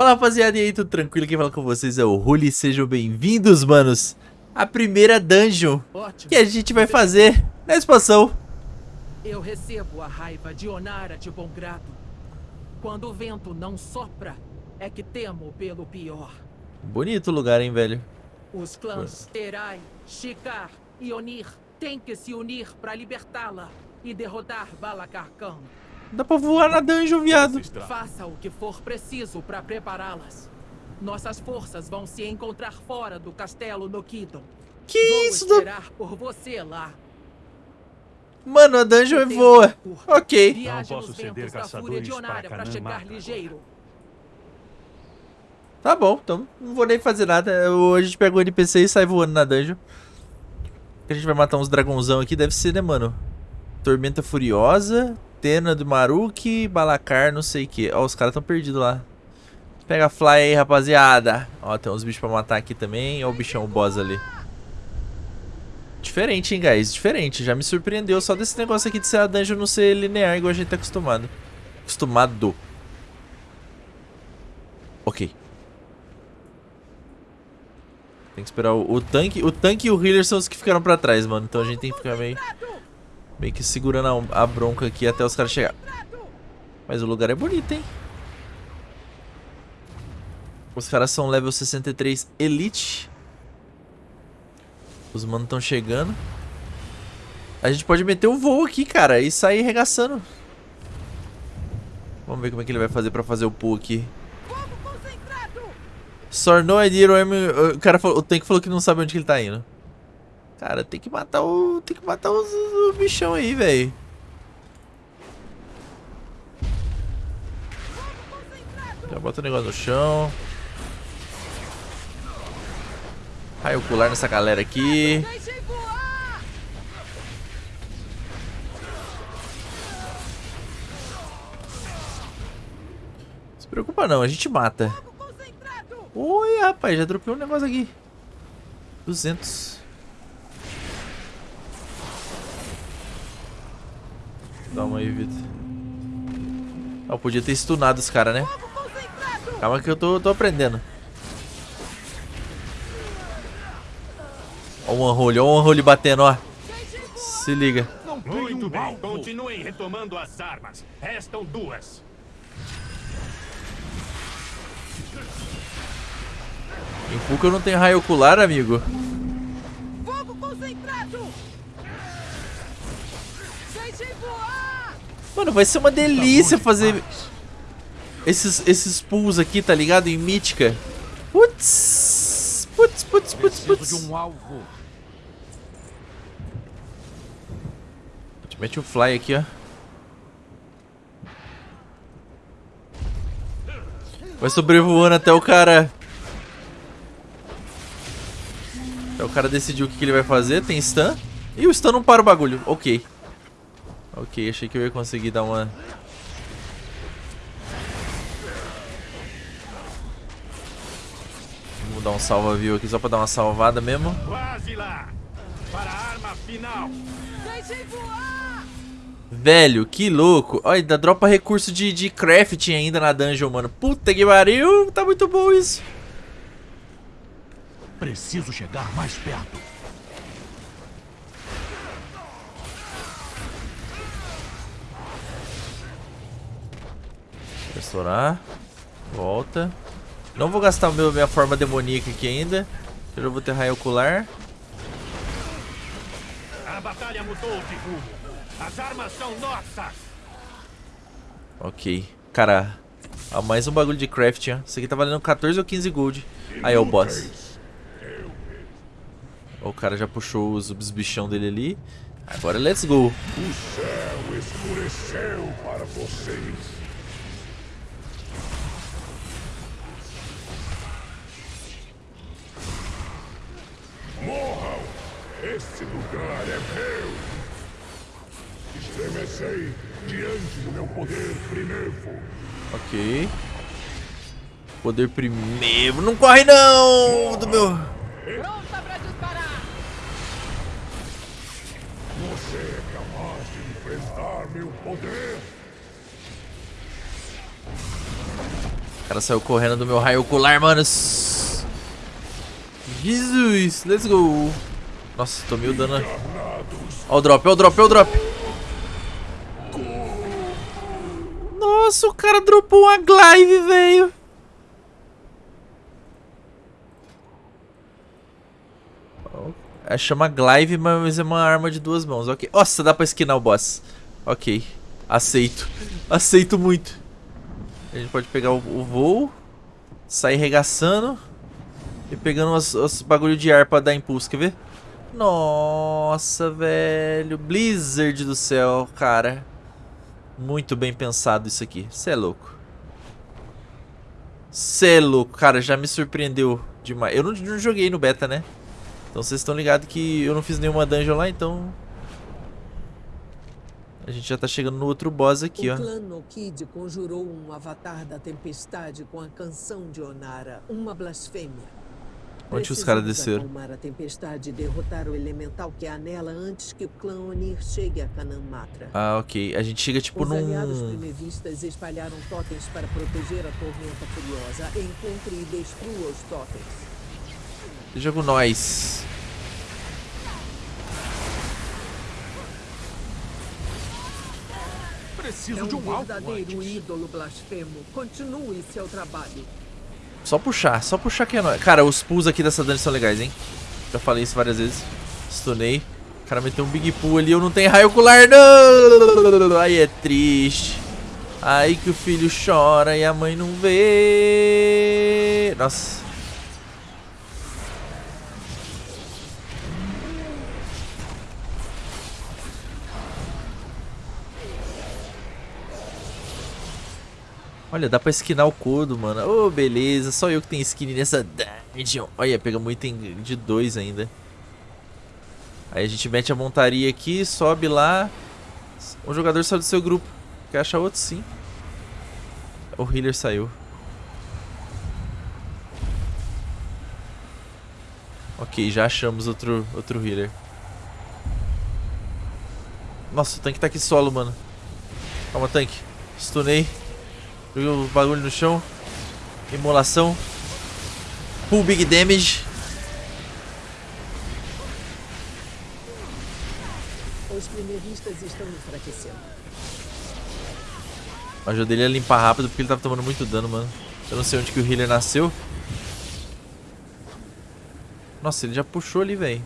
Fala rapaziada, e aí, tudo tranquilo? Quem fala com vocês é o Ruli, sejam bem-vindos, manos A primeira dungeon Ótimo. que a gente vai fazer na expansão Eu recebo a raiva de Onara de bom grado. Quando o vento não sopra, é que temo pelo pior. Bonito lugar, hein, velho Os clãs Terai, Shikar e Onir têm que se unir para libertá-la e derrotar Balakar Khan. Dá pra voar na dungeon, viado Faça o que for preciso para prepará-las. Nossas forças vão se encontrar fora do castelo no Kidon. Que Vou isso? da- esperar por você lá. Mano, a dungeon é voa curto. Ok Viaje posso ceder da caçadores para para chegar ligeiro. Tá bom, então não vou nem fazer nada Hoje a gente pega o NPC e sai voando na dungeon A gente vai matar uns dragãozão aqui, deve ser, né, mano Tormenta Furiosa Tena do Maruki, Balacar, não sei o que Ó, os caras tão perdidos lá. Pega a fly aí, rapaziada. Ó, tem uns bichos pra matar aqui também. Ó o bichão, o boss ali. Diferente, hein, guys, diferente. Já me surpreendeu só desse negócio aqui de ser a dungeon não ser linear Igual a gente tá acostumado. Acostumado. Ok. Tem que esperar o, o tanque. O tanque e o healer são os que ficaram pra trás, mano. Então a gente tem que ficar meio, meio que segurando a, a bronca aqui até os caras chegar. Mas o lugar é bonito, hein? Os caras são level 63 Elite. Os manos estão chegando. A gente pode meter o voo aqui, cara, e sair regaçando. Vamos ver como é que ele vai fazer pra fazer o pull aqui. Sor no idea where I'm- O cara falou, o Tank falou que não sabe onde que ele tá indo. Cara, tem que matar o. Tem que matar os, os bichão aí, velho. Já bota o negócio no chão. Raio ocular nessa galera aqui. Se preocupa não, a gente mata. Oi, rapaz, já dropei um negócio aqui. 200. Calma aí, Vitor. Ah, eu podia ter stunado os caras, né? Calma que eu tô, tô aprendendo. Ó o one-hole, ó o one-hole batendo, ó. Se liga. Muito bem, continuem retomando as armas. Restam duas. Em Fuca eu não tenho raio ocular, amigo. Fogo concentrado! Deixem voar! Mano, vai ser uma delícia fazer esses, esses pulls aqui, tá ligado? Em mítica. Putz, putz, putz, putz, putz. alvo. Mete o fly aqui, ó. Vai sobrevoando até o cara... Até o cara decidir o que, que ele vai fazer. Tem stun. E o stun não para o bagulho. Ok. Ok, achei que eu ia conseguir dar uma... Vamos dar um salva-view aqui só pra dar uma salvada mesmo. Quase lá. Para a arma final. Deixem voar! Velho, que louco. Olha, ainda dropa recurso de, de crafting ainda na dungeon, mano. Puta que pariu. Tá muito bom isso. Preciso chegar mais perto. Restaurar. Volta. Não vou gastar meu, minha forma demoníaca aqui ainda. Eu já vou ter raio ocular. A batalha mudou de rumo. As armas são nossas. Ok. Cara, ó, mais um bagulho de crafting, ó. Isso aqui tá valendo 14 ou 15 gold. Aí, ó, o boss. O cara já puxou os, os bichão dele ali. Agora, let's go. O céu escureceu para vocês. Esse lugar é meu! Estremecei diante do meu poder primevo. Ok. Poder primeiro. Não corre não! Do meu. Pronta pra disparar! Você é capaz de enfrentar meu poder? cara saiu correndo do meu raio ocular, manos. Jesus, let's go. Nossa, tomei o dano. Ó o drop, ó o drop, ó o drop. Nossa, o cara dropou uma glaive, velho. É, chama glaive, mas é uma arma de duas mãos. Ok. Nossa, dá pra esquinar o boss. Ok. Aceito. Aceito muito. A gente pode pegar o, o voo, sair regaçando e pegando os, os bagulho de ar pra dar impulso. Quer ver? Nossa, velho. Blizzard do céu, cara. Muito bem pensado isso aqui. Cê é louco. Cê é louco. Cara, já me surpreendeu demais. Eu não, não joguei no beta, né? Então vocês estão ligados que eu não fiz nenhuma dungeon lá, então... A gente já tá chegando no outro boss aqui, o ó. O clã Nokid conjurou um avatar da tempestade com a canção de Onara, uma blasfêmia. Onde os caras desceram? a tempestade e derrotar o elemental que é nela antes que o clã Onir chegue a Kanamatra. Ah, ok. A gente chega tipo os num... Os aliados primevistas espalharam totens para proteger a tormenta furiosa. Encontre e destrua os totens. Jogo nós. Preciso é um de um verdadeiro alvo ídolo blasfemo. Continue seu trabalho. Só puxar, só puxar que é nóis. Cara, os pulls aqui dessa dungeon são legais, hein? Já falei isso várias vezes. Stunei. O cara meteu um big pull ali, eu não tenho raio ocular, não! Aí é triste. Aí que o filho chora e a mãe não vê. Nossa. Olha, dá pra esquinar o codo, mano. Ô, oh, beleza. Só eu que tenho skin nessa dungeon. Olha, pegamos item de dois ainda. Aí a gente mete a montaria aqui, sobe lá. Um jogador saiu do seu grupo. Quer achar outro? Sim. O healer saiu. Ok, já achamos outro, outro healer. Nossa, o tanque tá aqui solo, mano. Calma, tanque. Stunei. Joguei o bagulho no chão. Imolação. Full big damage. Os primeristas estão enfraquecendo. Ajudei ele a limpar rápido porque ele tava tomando muito dano, mano. Eu não sei onde que o healer nasceu. Nossa, ele já puxou ali, velho.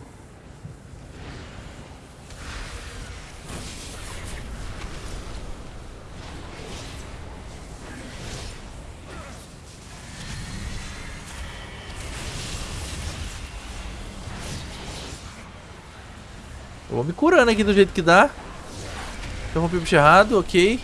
Eu vou me curando aqui do jeito que dá. Interrompi o bicho errado, ok.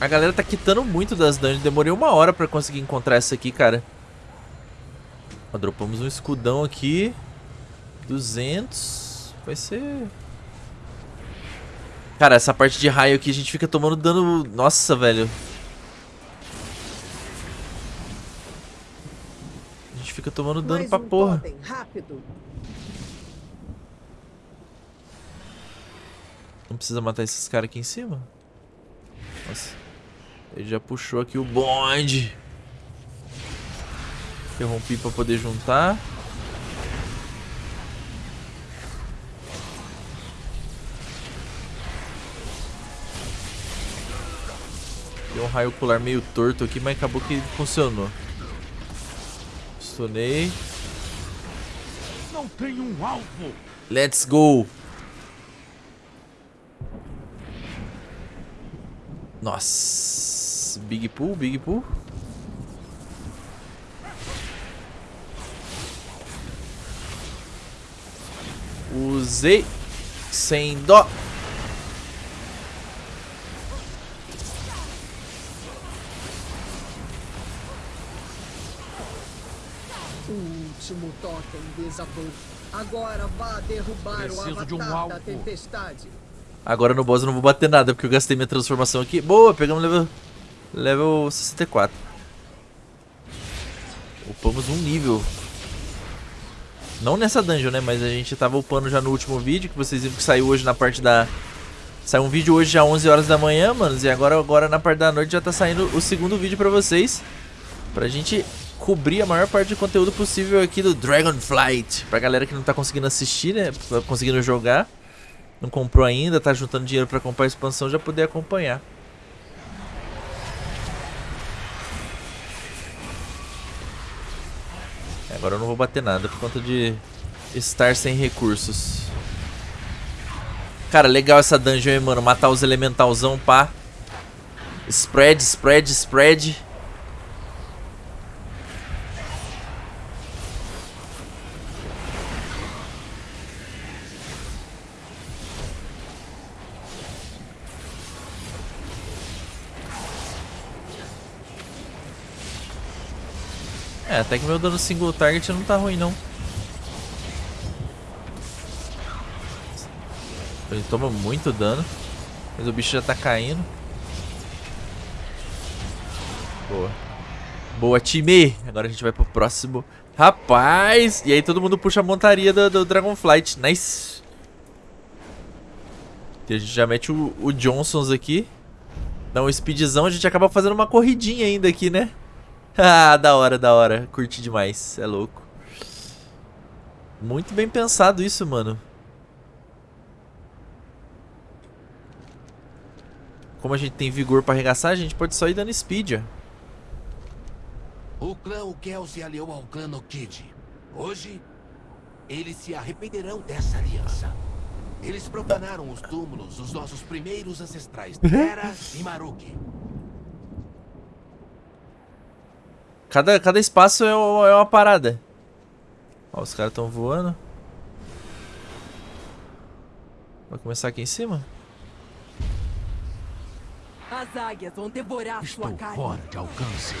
A galera tá quitando muito das dungeons. Demorei uma hora pra conseguir encontrar essa aqui, cara. Ó, dropamos um escudão aqui. 200. Vai ser... Cara, essa parte de raio aqui a gente fica tomando dano... Nossa, velho. Fica tomando dano Mais pra um porra. Totem, rápido. Não precisa matar esses caras aqui em cima? Nossa. Ele já puxou aqui o bonde. Interrompi pra poder juntar. Deu um raio ocular meio torto aqui, mas acabou que funcionou. Stunei. Não tem um alvo. Let's go. Nossa. Big pool, big pool. Usei sem dó. Último totem. Agora vá derrubar Preciso o avatar de um da tempestade. Agora no boss eu não vou bater nada, porque eu gastei minha transformação aqui. Boa, pegamos level, level 64. Upamos um nível. Não nessa dungeon, né? Mas a gente tava upando já no último vídeo, que vocês viram que saiu hoje na parte da Saiu um vídeo hoje já 11 horas da manhã, manos. E agora, agora na parte da noite já tá saindo o segundo vídeo pra vocês. Pra gente cobrir a maior parte de conteúdo possível aqui do Dragonflight. Pra galera que não tá conseguindo assistir, né? Conseguindo jogar. Não comprou ainda, tá juntando dinheiro pra comprar a expansão, já poder acompanhar. Agora eu não vou bater nada por conta de estar sem recursos. Cara, legal essa dungeon, hein, mano. Matar os elementalzão, pá. Spread, spread, spread. Até que meu dano single target não tá ruim, não. Ele toma muito dano. Mas o bicho já tá caindo. Boa. Boa, time! Agora a gente vai pro próximo. Rapaz! E aí todo mundo puxa a montaria do, do Dragonflight. Nice! E a gente já mete o, o Johnsons aqui. Dá um speedzão. A gente acaba fazendo uma corridinha ainda aqui, né? ah, da hora, da hora. Curti demais. É louco. Muito bem pensado isso, mano. Como a gente tem vigor pra arregaçar, a gente pode só ir dando speed, ó. O clã Ukel se aliou ao clã Nokid. Hoje, eles se arrependerão dessa aliança. Eles profanaram os túmulos dos nossos primeiros ancestrais, Terra e Maruki. Cada, cada espaço é, é uma parada. Ó, os caras estão voando. Vai começar aqui em cima? As águias vão devorar Estou sua carne. fora de alcance.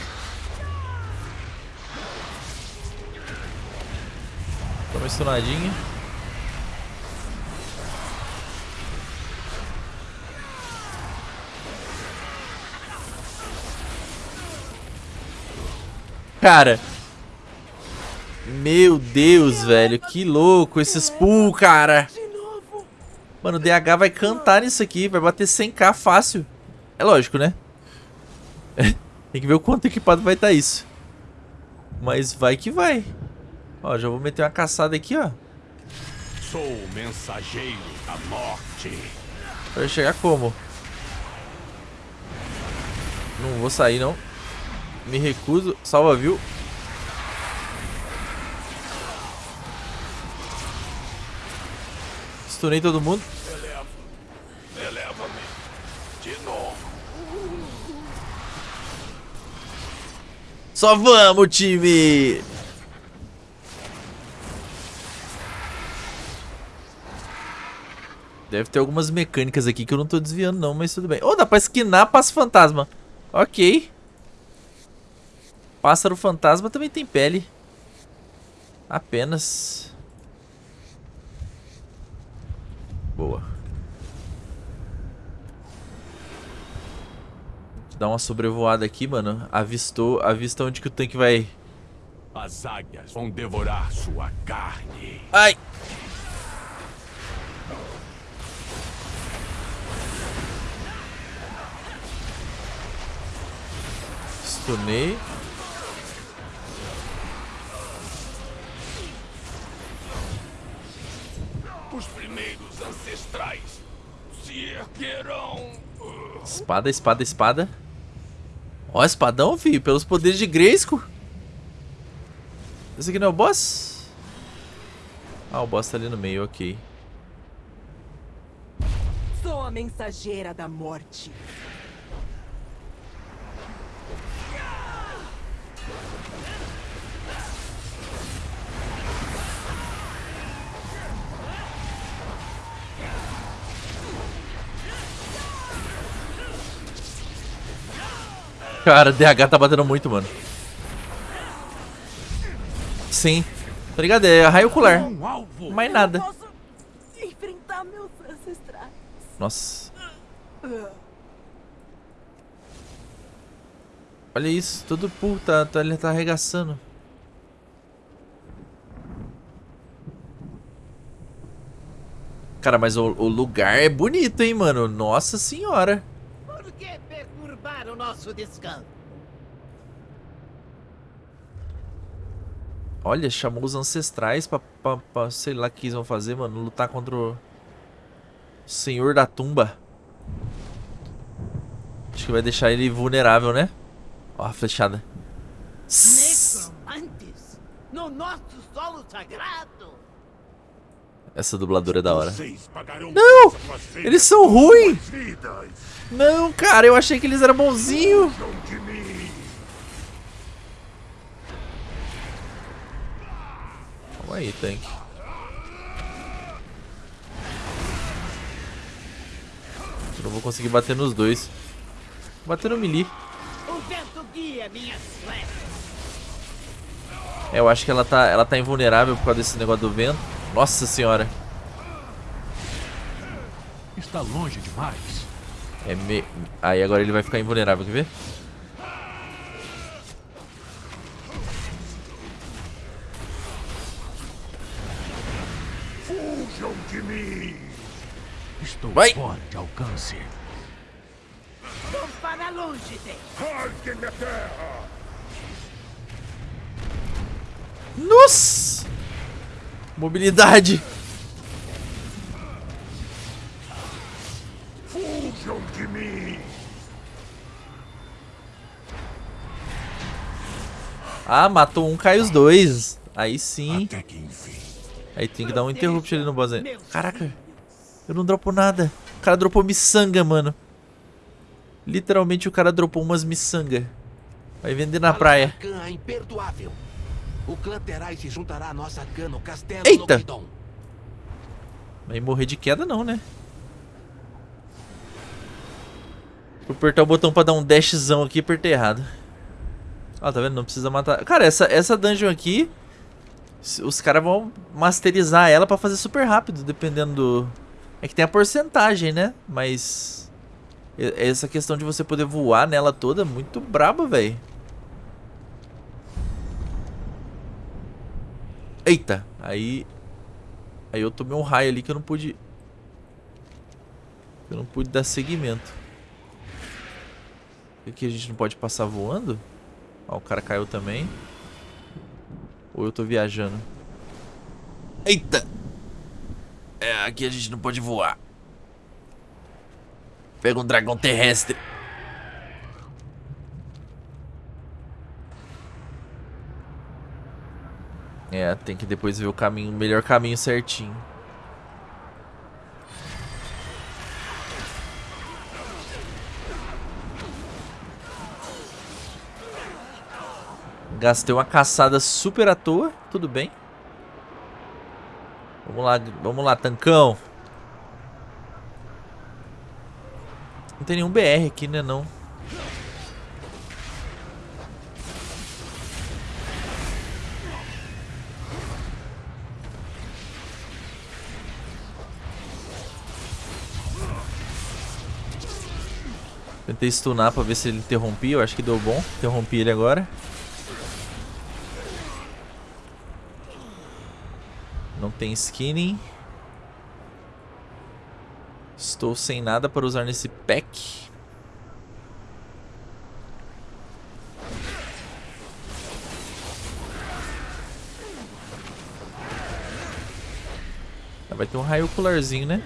Toma estunadinha. Cara. Meu Deus, velho. Que louco esses pull, cara. Mano, o DH vai cantar nisso aqui. Vai bater 100k fácil. É lógico, né? Tem que ver o quanto equipado vai estar tá isso. Mas vai que vai. Ó, já vou meter uma caçada aqui, ó. Sou o mensageiro da morte. Vai chegar como? Não vou sair, não. Me recuso. Salva, viu? Estunei todo mundo. Eleva. Eleva-me. De novo. Só vamos, time! Deve ter algumas mecânicas aqui que eu não tô desviando não, mas tudo bem. Oh, dá pra esquinar passo fantasma. Ok. Pássaro fantasma também tem pele. Apenas. Boa. Dá uma sobrevoada aqui, mano. Avistou, avista onde que o tanque vai. As águias vão devorar sua carne. Ai! Stunei. Os primeiros ancestrais se erguerão. Espada, espada, espada. Ó, espadão, filho. Pelos poderes de Grayskull. Esse aqui não é o boss? Ah, o boss tá ali no meio, ok. Sou a mensageira da morte. Cara, DH tá batendo muito, mano. Sim. Tá ligado? É raio ocular. Mais nada. Nossa. Olha isso. Todo puta. Tá, ele tá arregaçando. Cara, mas o, o lugar é bonito, hein, mano? Nossa senhora. Nosso descanso? Olha, chamou os ancestrais pra, pra, pra sei lá o que eles vão fazer, mano. Lutar contra o Senhor da Tumba. Acho que vai deixar ele vulnerável, né? Ó a flechada. Necromantes? No nosso solo sagrado? Essa dubladora é da hora. Não! Eles são ruins! Não, cara, eu achei que eles eram bonzinhos. Calma aí, tanque. Eu não vou conseguir bater nos dois. Vou bater no melee. É, eu acho que ela tá, ela tá invulnerável por causa desse negócio do vento. Nossa senhora. Está longe demais. É me... Aí agora ele vai ficar invulnerável, quer ver? Fujam de mim. Estou Vai. fora de alcance. Vou para longe dele. Rasguem a terra. Nossa! Mobilidade. Fujam de mim. Ah, matou um, cai os dois. Aí sim. Aí tem que dar um interrupt ali no boss. aí. Caraca, eu não dropo nada. O cara dropou miçanga, mano. Literalmente o cara dropou umas miçanga. Vai vender na praia. O clã Terai se juntará à nossa clã no castelo Eita! Nokidon. Vai morrer de queda não, né? Vou apertar o botão pra dar um dashzão aqui, apertei errado. Ó, tá vendo? Não precisa matar... Cara, essa, essa dungeon aqui... Os caras vão masterizar ela pra fazer super rápido, dependendo do... É que tem a porcentagem, né? Mas... e- Essa questão de você poder voar nela toda é muito braba, velho. Eita, aí... Aí eu tomei um raio ali que eu não pude... Eu não pude dar seguimento. Aqui a gente não pode passar voando? Ó, o cara caiu também. Ou eu tô viajando? Eita! É, aqui a gente não pode voar. Pega um dragão terrestre. Tem que depois ver o caminho, o melhor caminho certinho. Gastei uma caçada super à toa, tudo bem. Vamos lá, vamos lá, tancão. Não tem nenhum BR aqui, né, não. Tentei stunar pra ver se ele interrompia, eu acho que deu bom. Interrompi ele agora. Não tem skinning. Estou sem nada para usar nesse pack. Ah, Vai ter um raio ocularzinho, né?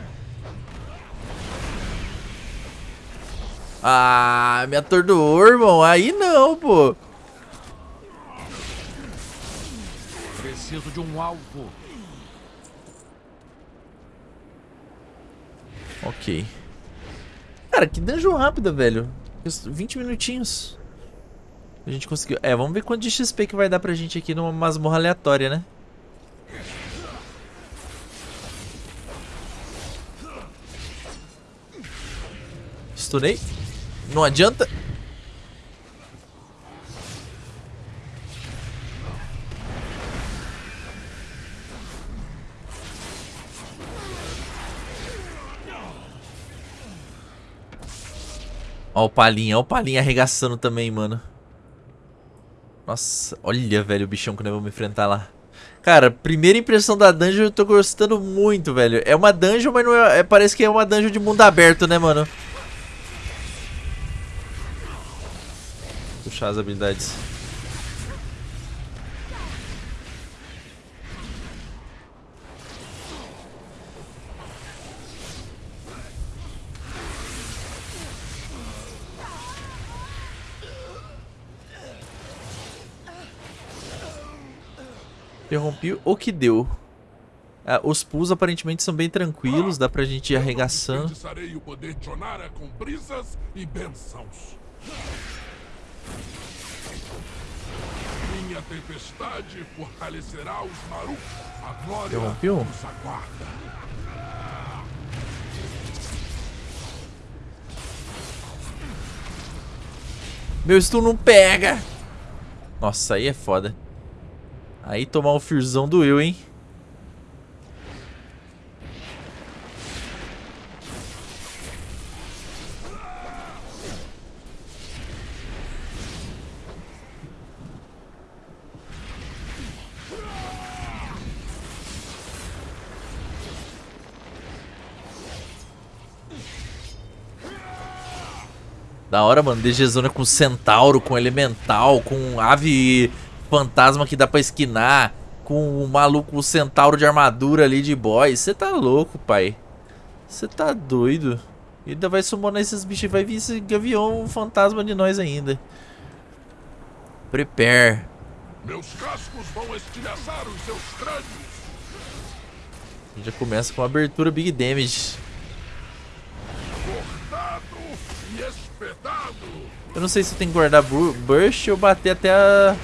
Ah, me atordoou, irmão. Aí não, pô. Preciso de um alvo. Ok. Cara, que dungeon rápida, velho. 20 minutinhos. A gente conseguiu. É, vamos ver quanto de XP que vai dar pra gente aqui numa masmorra aleatória, né? Stunei. Não adianta. Ó o Palinha, ó o Palinha arregaçando também, mano. Nossa, olha, velho, o bichão que nós vamos enfrentar lá. Cara, primeira impressão da dungeon eu tô gostando muito, velho. É uma dungeon, mas não é, é- Parece que é uma dungeon de mundo aberto, né, mano? Puxar as habilidades. Interrompi o que deu. Ah, os pulls aparentemente são bem tranquilos, dá pra gente ir arregaçando. Enfeitiçarei o poder de Onara com brisas e bênçãos. Tempestade fortalecerá os Maru. A glória Interrompeu? nos aguarda. Meu stun não pega! Nossa, aí é foda. Aí tomar um firzão doeu, hein? Da hora, mano. DG Zona com centauro, com elemental, com ave fantasma que dá pra esquinar, com o maluco, o centauro de armadura ali de boy. Você tá louco, pai. Você tá doido. E ainda vai summonar esses bichos e vai vir esse gavião fantasma de nós ainda. Prepare. Meus cascos vão estilhaçar os seus crânios. Já começa com abertura Big Damage. Eu não sei se tem que guardar bu- burst ou bater até a...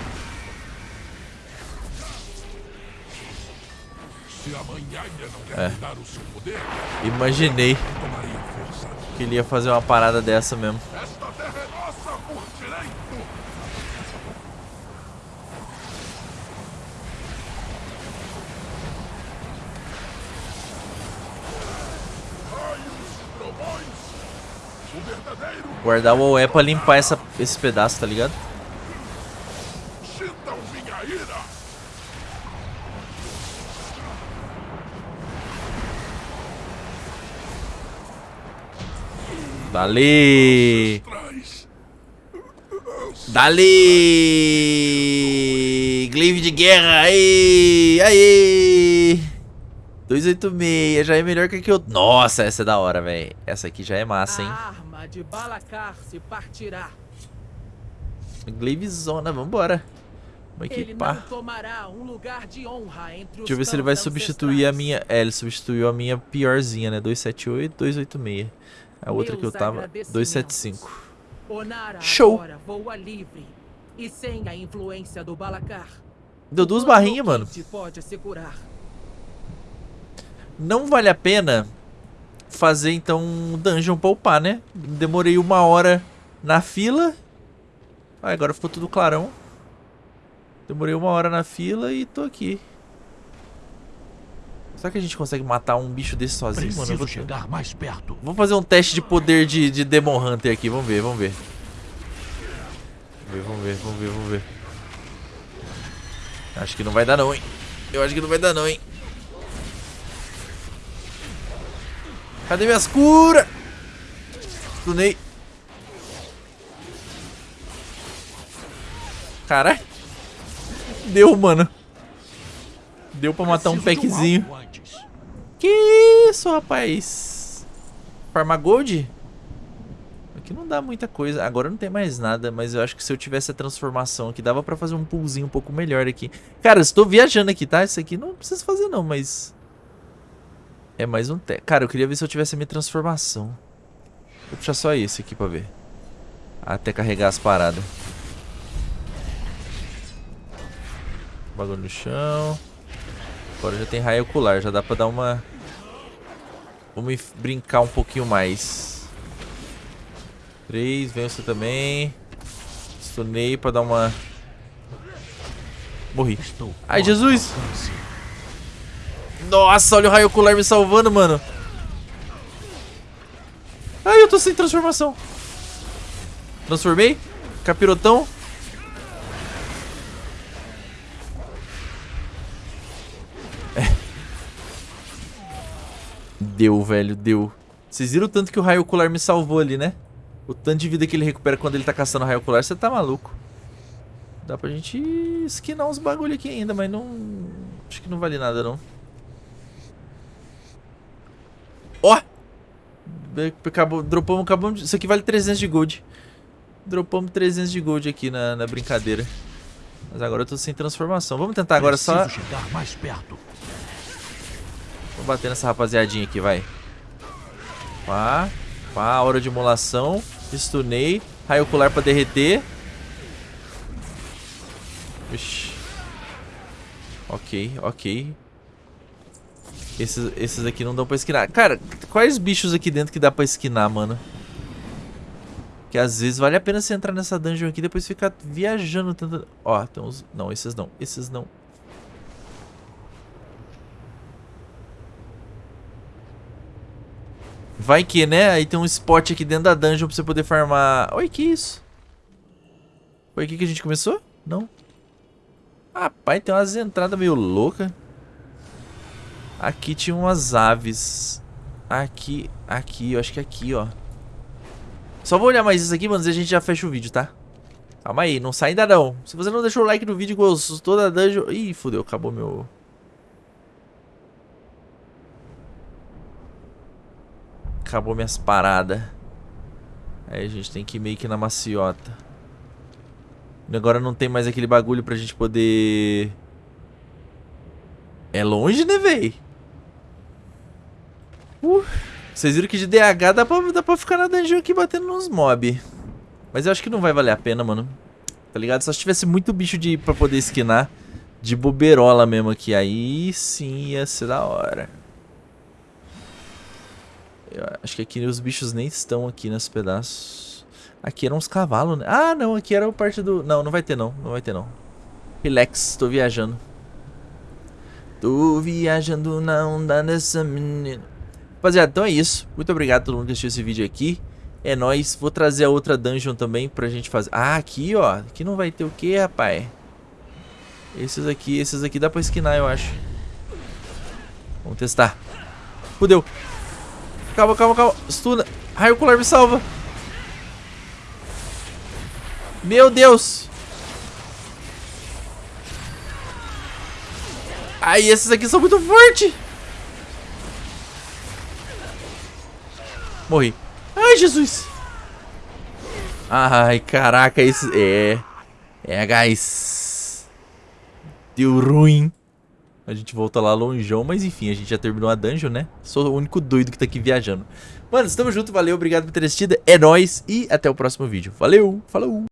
É. Imaginei que ele ia fazer uma parada dessa mesmo. Esta terra é nossa por direito. Raios e trovões. O verdadeiro Guardar o OE pra limpar essa, esse pedaço, tá ligado? Dali! Dali! Glaive de guerra! Aí! Aí! 286, já é melhor que a que eu... Nossa, essa é da hora, velho. Essa aqui já é massa, hein? A de Balacar se partirá. Glaive zona, vambora. Vamos equipar. um Deixa eu ver se ele vai substituir a minha... É, ele substituiu a minha piorzinha, né? 278, 286. A outra que eu Meus tava... agradecimentos. 275. Onara Show. agora voa livre e sem a influência do Balacar. Deu duas barrinhas, mano. Não vale a pena fazer, então, um dungeon pra upar, né? Demorei uma hora na fila. Ah, agora ficou tudo clarão. Demorei uma hora na fila e tô aqui. Será que a gente consegue matar um bicho desse sozinho, mano? Preciso vou... chegar mais perto. Vamos fazer um teste de poder de, de Demon Hunter aqui. Vamos ver, vamos ver. Vamos ver, vamos ver, vamos ver, vamos ver. Acho que não vai dar não, hein. Eu acho que não vai dar não, hein. Cadê minhas curas? Stunei. Caralho. Deu, mano. Deu pra matar um packzinho. Que isso, rapaz? Farma Gold? Aqui não dá muita coisa. Agora não tem mais nada, mas eu acho que se eu tivesse a transformação aqui, dava pra fazer um poolzinho um pouco melhor aqui. Cara, eu estou viajando aqui, tá? Isso aqui não precisa fazer não, mas... É mais um... Te... Cara, eu queria ver se eu tivesse a minha transformação. Vou puxar só esse aqui pra ver. Até carregar as paradas. Bagulho no chão. Agora já tem raio ocular, já dá pra dar uma... Vamos brincar um pouquinho mais. Três, vem você também. Stunei pra dar uma... Morri. Ai, Jesus! Nossa, olha o raio ocular me salvando, mano. Ai, eu tô sem transformação. Transformei. Capirotão. É. Deu, velho, deu. Vocês viram o tanto que o raio ocular me salvou ali, né? O tanto de vida que ele recupera quando ele tá caçando o raio ocular, você tá maluco. Dá pra gente esquinar uns bagulho aqui ainda, mas não... Acho que não vale nada, não. Ó! Acabou, dropamos, acabamos... Isso aqui vale 300 de gold. Dropamos 300 de gold aqui na, na brincadeira. Mas agora eu tô sem transformação. Vamos tentar agora só... Chegar mais perto. Vou bater nessa rapaziadinha aqui, vai. Pá. Pá, hora de emulação. Stunei. Raio ocular pra derreter. Ixi. Ok, ok. Esses, esses aqui não dão pra esquinar. Cara, quais bichos aqui dentro que dá pra esquinar, mano? Que às vezes vale a pena você entrar nessa dungeon aqui e depois ficar viajando tanto... Ó, tem uns... Não, esses não. Esses não. Vai que, né? Aí tem um spot aqui dentro da dungeon pra você poder farmar... Oi, que isso? Foi aqui que a gente começou? Não. Rapaz, tem umas entradas meio loucas. Aqui tinha umas aves. Aqui, aqui, eu acho que aqui, ó. Só vou olhar mais isso aqui, mano, e a gente já fecha o vídeo, tá? Calma aí, não sai ainda não. Se você não deixou o like no vídeo, gostou da dungeon... Ih, fodeu, acabou meu... Acabou minhas paradas. Aí a gente tem que ir meio que na maciota. Agora não tem mais aquele bagulho pra gente poder... É longe, né, véi? Uh, vocês viram que de DH dá pra, dá pra ficar na dungeon aqui batendo nos mob. Mas eu acho que não vai valer a pena, mano. Tá ligado? Só se tivesse muito bicho de, pra poder esquinar de boberola mesmo aqui. Aí sim ia ser da hora. Eu acho que aqui os bichos nem estão aqui nesse pedaço. Aqui eram uns cavalos, né? Ah, não, aqui era o parte do... Não, não vai ter não, não vai ter não. Relax, tô viajando. Tô viajando na onda dessa menina. Rapaziada, então é isso. Muito obrigado a todo mundo que assistiu esse vídeo aqui. É nóis. Vou trazer a outra dungeon também pra gente fazer. Ah, aqui, ó. Aqui não vai ter o que, rapaz? Esses aqui, esses aqui dá pra esquinar, eu acho. Vamos testar. Fudeu. Calma, calma, calma. Stuna. Raio ocular me salva. Meu Deus. Ai, esses aqui são muito fortes. Morri. Ai, Jesus. Ai, caraca, esse... É... É, guys. Deu ruim. A gente volta lá longeão, mas enfim, a gente já terminou a dungeon, né? Sou o único doido que tá aqui viajando. Mano, estamos juntos, valeu, obrigado por ter assistido. É nóis e até o próximo vídeo. Valeu, falou!